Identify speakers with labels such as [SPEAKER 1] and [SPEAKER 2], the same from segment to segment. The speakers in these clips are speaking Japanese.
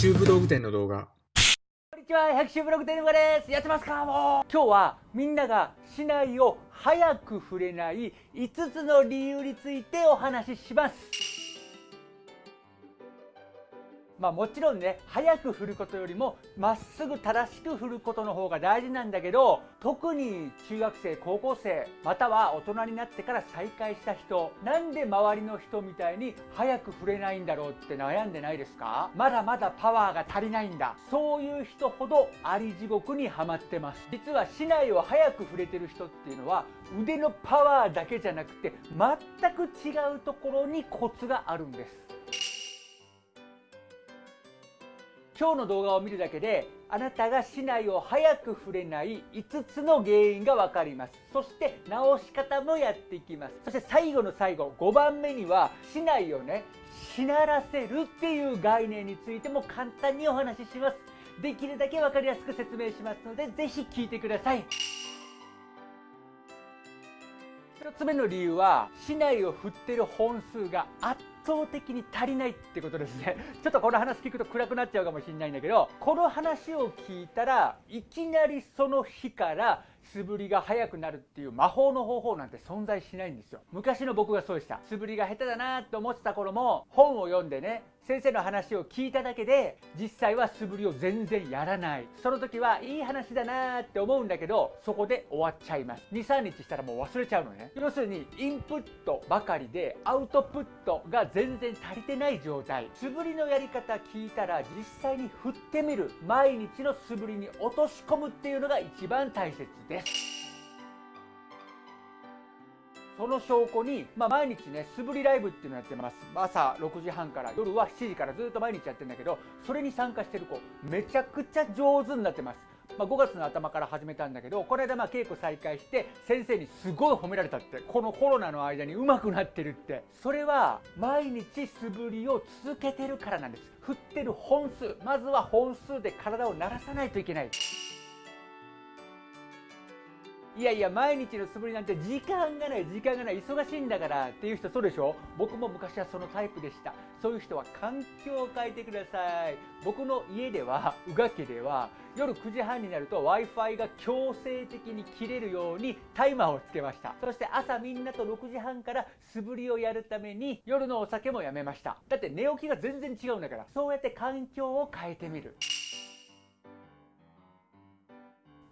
[SPEAKER 1] 州武道具店の動画
[SPEAKER 2] こんにちは、百秋ブログ店のです。やってますかもう今日はみんなが市内を早く触れない5つの理由についてお話しします。まあもちろんね、早く振ることよりもまっすぐ正しく振ることの方が大事なんだけど、特に中学生、高校生、または大人になってから再会した人、なんで周りの人みたいに早く振れないんだろうって悩んでないですか？まだまだパワーが足りないんだ。そういう人ほどあり地獄にはまってます。実は市内を早く振れてる人っていうのは腕のパワーだけじゃなくて全く違うところにコツがあるんです。今日の動画を見るだけであなたが市内を早く触れない5つの原因が分かります。そして直し方もやっていきます。そして最後の最後5番目には市内をね。しならせるっていう概念についても簡単にお話しします。できるだけ分かりやすく説明しますのでぜひ聞いてください。1つ目の理由は市内を振ってる本数が圧倒的に足りないってことですね。ちょっとこの話聞くと暗くなっちゃうかもしれないんだけどこの話を聞いたらいきなりその日から素振りが速くなるっていう魔法の方法なんて存在しないんですよ。昔の僕がそうでした。素振りが下手だなと思ってた頃も本を読んでね先生の話を聞いただけで実際は素振りを全然やらない。その時はいい話だなって思うんだけどそこで終わっちゃいます。23日したらもう忘れちゃうのね。要するにインプットばかりでアウトプットが全然足りてない状態。素振りのやり方聞いたら実際に振ってみる。毎日の素振りに落とし込むっていうのが一番大切です。その証拠に、まあ、毎日ね素振りライブっていうのやってます。朝6時半から夜は7時からずっと毎日やってるんだけどそれに参加してる子めちゃくちゃ上手になってます。まあ、5月の頭から始めたんだけどこの間まあ稽古再開して先生にすごい褒められたってこのコロナの間に上手くなってるって。それは毎日素振りを続けてるからなんです。振ってる本数まずは本数で体を慣らさないといけない。いやいや毎日の素振りなんて時間がない時間がない。忙しいんだからっていう人そうでしょ？僕も昔はそのタイプでした。そういう人は環境を変えてください。僕の家では宇賀家では夜9時半になると w i f i が強制的に切れるようにタイマーをつけました。そして朝みんなと6時半から素振りをやるために夜のお酒もやめました。だって寝起きが全然違うんだから。そうやって環境を変えてみる。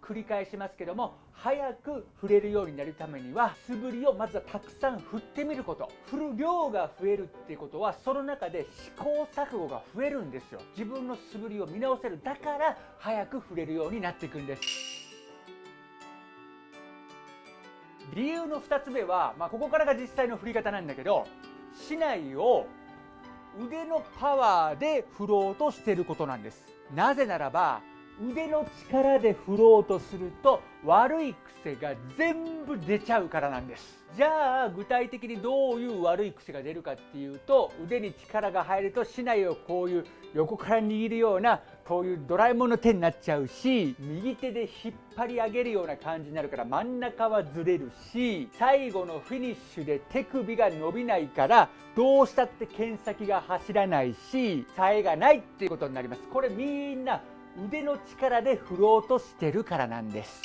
[SPEAKER 2] 繰り返しますけども早く振れるようになるためには素振りをまずはたくさん振ってみること。振る量が増えるっていうことはその中で試行錯誤が増えるんですよ。自分の素振りを見直せるだから早く振れるようになっていくんです。理由の2つ目は、まあ、ここからが実際の振り方なんだけど竹刀を腕のパワーで振ろうとしてることなんです。なぜならば腕の力で振ろうとすると悪い癖が全部出ちゃうからなんです。じゃあ具体的にどういう悪い癖が出るかっていうと腕に力が入ると竹刀をこういう横から握るようなこういうドラえもんの手になっちゃうし右手で引っ張り上げるような感じになるから真ん中はずれるし最後のフィニッシュで手首が伸びないからどうしたって剣先が走らないしさえがないっていうことになります。これみんな腕の力で振ろうとしてるからなんです。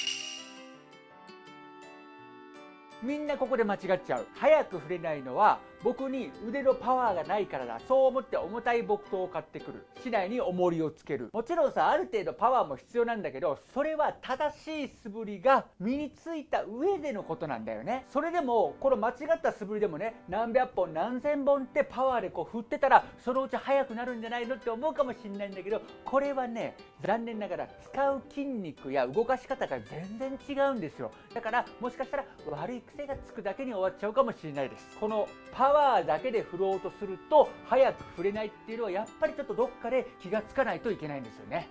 [SPEAKER 2] みんなここで間違っちゃう。早く振れないのは僕に腕のパワーがないからだ。そう思って重たい木刀を買ってくる。市内に重りをつける。もちろんさある程度パワーも必要なんだけどそれは正しい素振りが身についた上でのことなんだよね。それでもこの間違った素振りでもね何百本何千本ってパワーでこう振ってたらそのうち速くなるんじゃないのって思うかもしれないんだけどこれはね残念ながら使う筋肉や動かし方が全然違うんですよ。だからもしかしたら悪い癖がつくだけに終わっちゃうかもしれないです。このパワーワーだけで振ろうとすると早く振れないっていうのはやっぱりちょっとどっかで気がつかないといけないんですよね。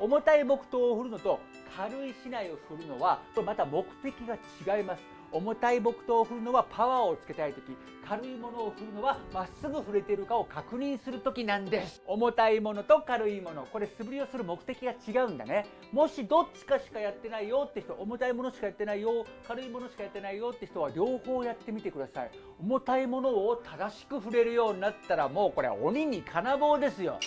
[SPEAKER 2] 重たい木刀を振るのと軽い竹刀を振るのはまた目的が違います。重たい木刀を振るのはパワーをつけたい時軽いものを振るのはまっすぐ振れてるかを確認する時なんです。重たいものと軽いものこれ素振りをする目的が違うんだね。もしどっちかしかやってないよって人重たいものしかやってないよ軽いものしかやってないよって人は両方やってみてください。重たいものを正しく振れるようになったらもうこれは鬼に金棒ですよ。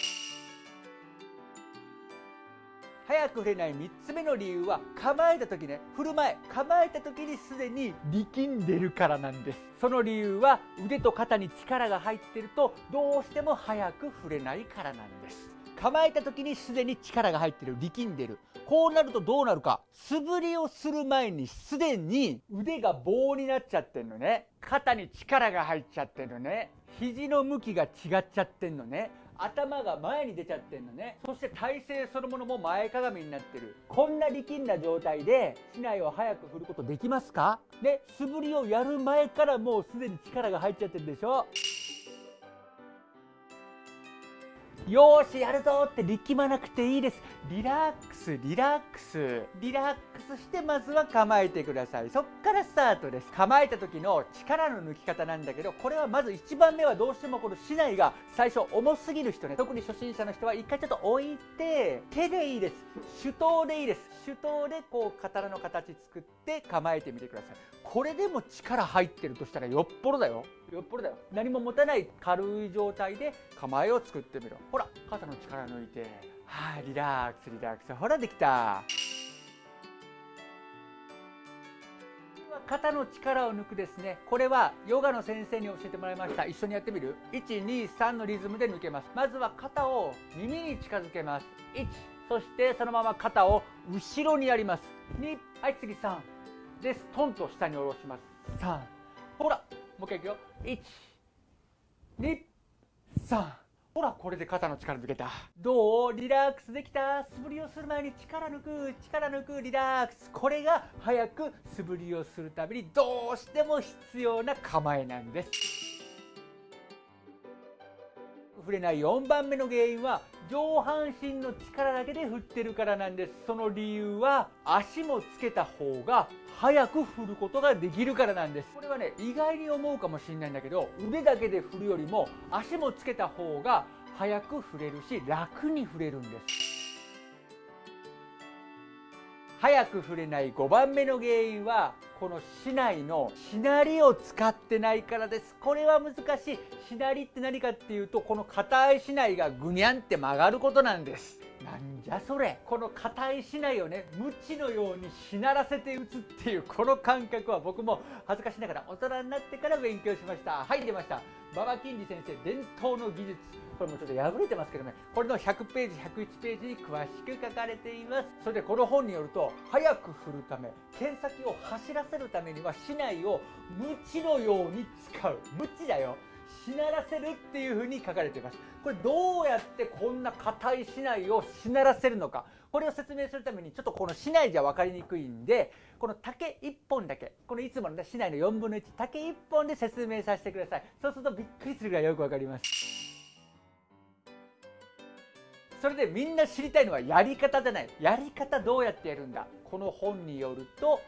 [SPEAKER 2] 早く振れない3つ目の理由は構えた時ね。振る前構えた時にすでに力んでるからなんです。その理由は腕と肩に力が入ってるとどうしても早く振れないからなんです。構えた時にすでに力が入ってる力んでる。こうなるとどうなるか。素振りをする前にすでに腕が棒になっちゃってんのね。肩に力が入っちゃってるのね。肘の向きが違っちゃってんのね。頭が前に出ちゃってんのね。そして体勢そのものも前かがみになってる。こんな力んだ状態で竹刀を早く振ることできますか？で素振りをやる前からもうすでに力が入っちゃってるでしょ。よーしやるぞって力まなくていいです。リラックスリラックス。リラックスしてまずは構えてください。そっからスタートです。構えた時の力の抜き方なんだけどこれはまず1番目はどうしてもこの竹刀が最初重すぎる人ね。特に初心者の人は一回ちょっと置いて手でいいです。手刀でいいです。手刀でこう刀の形作って構えてみてください。これでも力入ってるとしたらよっぽどだよ。よっぽどだよ。何も持たない軽い状態で構えを作ってみろ。ほら肩の力抜いて。はい、リラックスリラックス。ほらできた。肩の力を抜くですね。これはヨガの先生に教えてもらいました。一緒にやってみる？123のリズムで抜けます。まずは肩を耳に近づけます。1そしてそのまま肩を後ろにやります。2はい次3でストンと下に下ろします。3ほらもう一回いくよ。123ほらこれで肩の力抜けた。どう？リラックスできた？素振りをする前に力抜く。力抜く。リラックス。これが早く素振りをするためにどうしても必要な構えなんです。振れない4番目の原因は上半身の力だけで振ってるからなんです。その理由は足もつけた方が早く振ることができるからなんです。これはね意外に思うかもしれないんだけど腕だけで振るよりも足もつけた方が早く振れるし楽に振れるんです。早く触れない5番目の原因はこの竹刀のしなりを使ってないからです。これは難しい。しなりって何かっていうとこの硬い竹刀がぐにゃんって曲がることなんです。なんじゃそれ？この硬い竹刀をね無知のようにしならせて打つっていうこの感覚は僕も恥ずかしながら大人になってから勉強しました。はい出ました。馬場金利先生伝統の技術。これもちょっと破れてますけどね。これの100ページ101ページに詳しく書かれています。それでこの本によると早く振るため剣先を走らせるためには竹刀を無知のように使う。無知だよ。しならせるっていうふうに書かれています。これどうやってこんな硬い竹刀をしならせるのか。これを説明するためにちょっとこの竹刀じゃ分かりにくいんでこの竹1本だけ。このいつもの、ね、竹刀の4分の1竹1本で説明させてください。そうするとびっくりするぐらいよく分かります。それでみんな知りたいのはやり方じゃない。やり方どうやってやるんだ。この本によると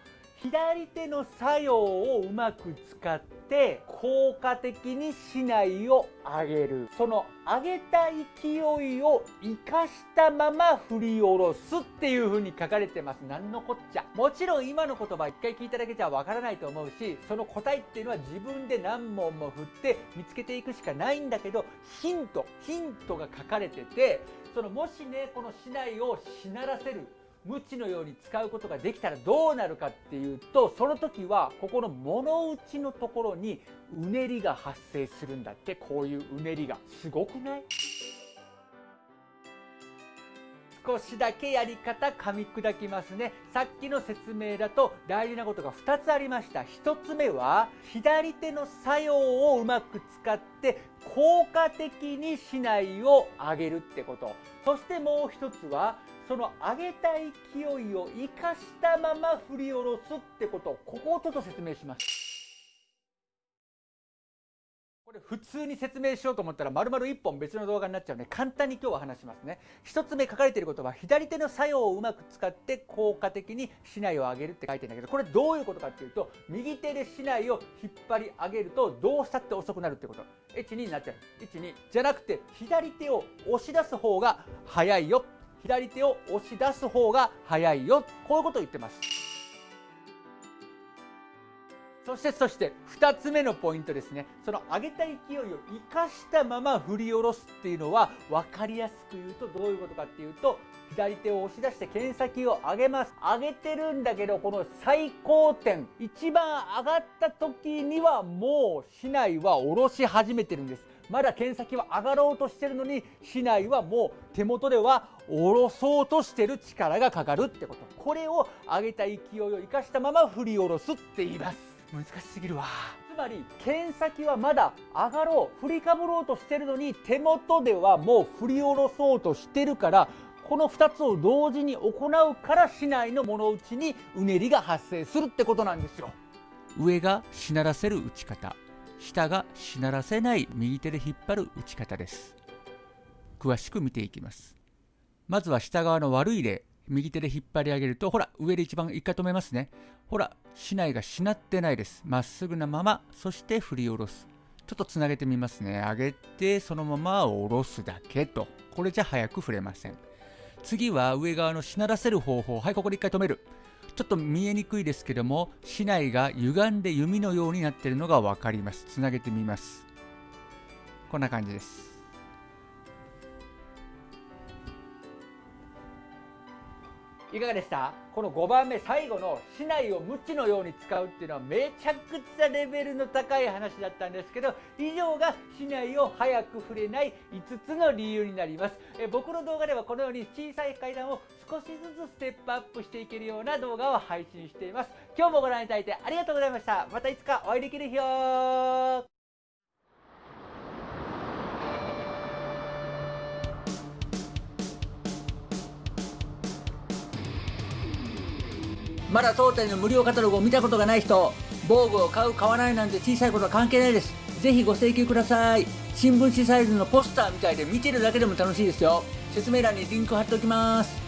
[SPEAKER 2] 左手の作用をうまく使って効果的に竹刀を上げる。その上げた勢いを生かしたまま振り下ろすっていう風に書かれてます。何のこっちゃ。もちろん今の言葉一回聞いただけじゃわからないと思うしその答えっていうのは自分で何問も振って見つけていくしかないんだけどヒントヒントが書かれててそのもしねこの竹刀をしならせる。無知のように使うことができたらどうなるかっていうとその時はここの物打ちのところにうねりが発生するんだって。こういううねりが。すごくない？少しだけやり方噛み砕きますね。さっきの説明だと大事なことが2つありました。1つ目は左手の作用をうまく使って効果的に竹刀を上げるってこと。そしてもう1つはその上げた勢いを生かしたまま振り下ろすってこと。ここをちょっと説明します。これ普通に説明しようと思ったら丸々1本別の動画になっちゃうので簡単に今日は話しますね。1つ目書かれていることは左手の作用をうまく使って効果的に竹刀を上げるって書いてるんだけどこれどういうことかっていうと右手で竹刀を引っ張り上げるとどうしたって遅くなるってこと。12になっちゃう。12じゃなくて左手を押し出す方が早いよ。左手を押し出す方が早いよ。こういうことを言ってます。そしてそして2つ目のポイントですね。その上げた勢いを生かしたまま振り下ろすっていうのは分かりやすく言うとどういうことかっていうと左手を押し出して剣先を上げます。上げてるんだけどこの最高点一番上がった時にはもう竹刀は下ろし始めてるんです。まだ剣先は上がろうとしてるのに竹刀はもう手元では下ろそうとしてる力がかかるってこと。これを上げた勢いを生かしたまま振り下ろすって言います。難しすぎるわ。つまり剣先はまだ上がろう振りかぶろうとしてるのに手元ではもう振り下ろそうとしてるからこの2つを同時に行うから竹刀の物打ちにうねりが発生するってことなんですよ。
[SPEAKER 1] 上がしならせる打ち方下がしならせない右手で引っ張る打ち方です。詳しく見ていきます。まずは下側の悪い例右手で引っ張り上げるとほら上で一番一回止めますね。ほら竹刀がしなってないです。まっすぐなままそして振り下ろす。ちょっとつなげてみますね。上げてそのまま下ろすだけと。これじゃ早く振れません。次は上側のしならせる方法。はいここで一回止める。ちょっと見えにくいですけども竹刀が歪んで弓のようになっているのが分かります。つなげてみます。こんな感じです。
[SPEAKER 2] いかがでした？この5番目最後の竹刀を無知のように使うっていうのはめちゃくちゃレベルの高い話だったんですけど以上が竹刀を早く触れない5つの理由になります。え僕の動画ではこのように小さい階段を少しずつステップアップしていけるような動画を配信しています。今日もご覧いただいてありがとうございました。またいつかお会いできる日を。
[SPEAKER 1] まだ当店の無料カタログを見たことがない人防具を買う買わないなんて小さいことは関係ないです。ぜひご請求ください。新聞紙サイズのポスターみたいで見てるだけでも楽しいですよ。説明欄にリンク貼っておきます。